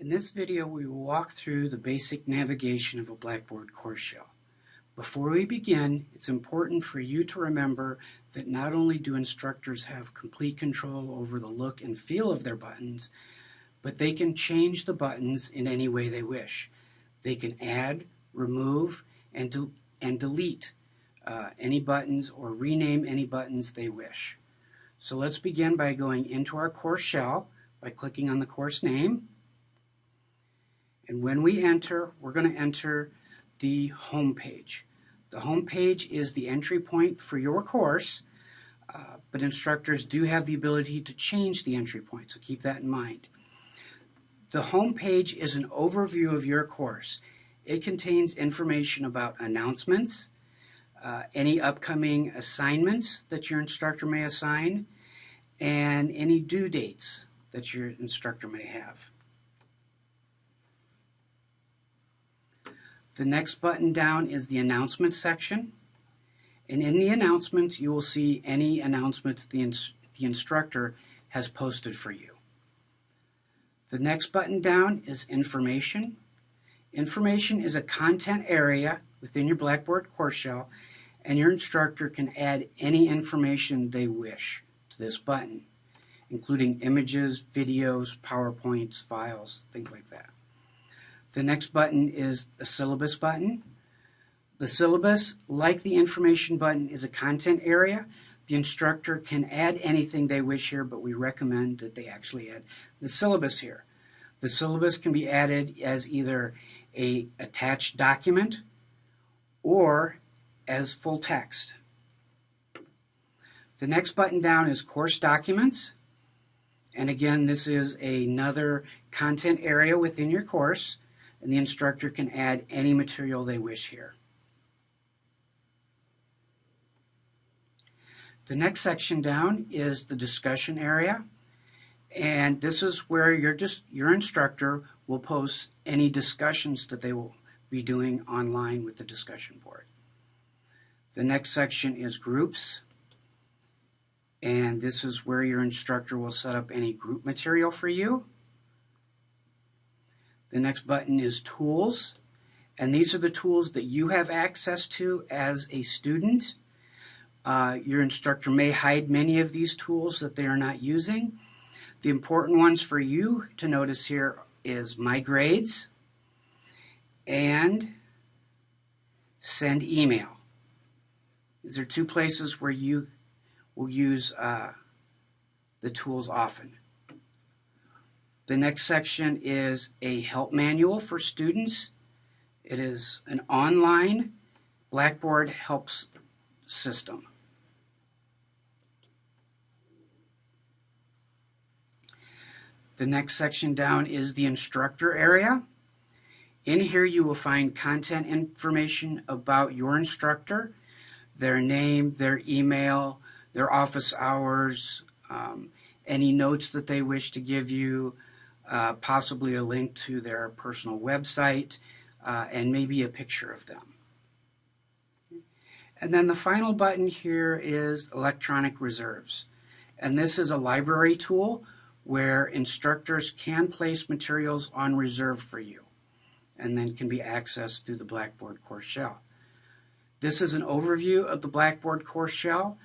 In this video, we will walk through the basic navigation of a Blackboard course shell. Before we begin, it's important for you to remember that not only do instructors have complete control over the look and feel of their buttons, but they can change the buttons in any way they wish. They can add, remove, and, de and delete uh, any buttons or rename any buttons they wish. So let's begin by going into our course shell by clicking on the course name. And when we enter, we're going to enter the home page. The home page is the entry point for your course, uh, but instructors do have the ability to change the entry point, so keep that in mind. The home page is an overview of your course. It contains information about announcements, uh, any upcoming assignments that your instructor may assign, and any due dates that your instructor may have. The next button down is the announcement section. And in the announcements, you will see any announcements the, ins the instructor has posted for you. The next button down is information. Information is a content area within your Blackboard course shell, and your instructor can add any information they wish to this button, including images, videos, PowerPoints, files, things like that. The next button is the syllabus button. The syllabus, like the information button, is a content area. The instructor can add anything they wish here, but we recommend that they actually add the syllabus here. The syllabus can be added as either a attached document or as full text. The next button down is course documents. And again, this is another content area within your course and the instructor can add any material they wish here. The next section down is the discussion area. And this is where your, your instructor will post any discussions that they will be doing online with the discussion board. The next section is groups. And this is where your instructor will set up any group material for you. The next button is Tools, and these are the tools that you have access to as a student. Uh, your instructor may hide many of these tools that they are not using. The important ones for you to notice here is My Grades and Send Email. These are two places where you will use uh, the tools often. The next section is a help manual for students. It is an online Blackboard helps system. The next section down is the instructor area. In here you will find content information about your instructor, their name, their email, their office hours, um, any notes that they wish to give you, uh, possibly a link to their personal website, uh, and maybe a picture of them. And then the final button here is electronic reserves. And this is a library tool where instructors can place materials on reserve for you and then can be accessed through the Blackboard course shell. This is an overview of the Blackboard course shell.